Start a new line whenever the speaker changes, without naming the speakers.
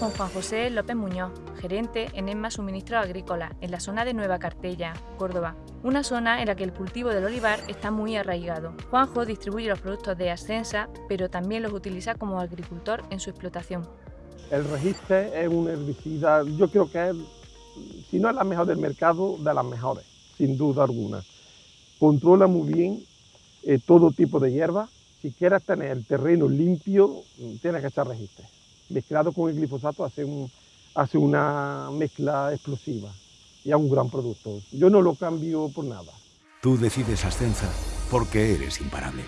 con Juan José López Muñoz, gerente en ESMA Suministros Agrícolas, en la zona de Nueva Cartella, Córdoba, una zona en la que el cultivo del olivar está muy arraigado. Juanjo distribuye los productos de Ascensa, pero también los utiliza como agricultor en su explotación.
El registe es un herbicida, yo creo que es, si no es la mejor del mercado, de las mejores, sin duda alguna. Controla muy bien eh, todo tipo de hierba. Si quieres tener el terreno limpio, tienes que echar registe. Mezclado con el glifosato hace, un, hace una mezcla explosiva y es un gran producto. Yo no lo cambio por nada.
Tú decides Ascensa porque eres imparable.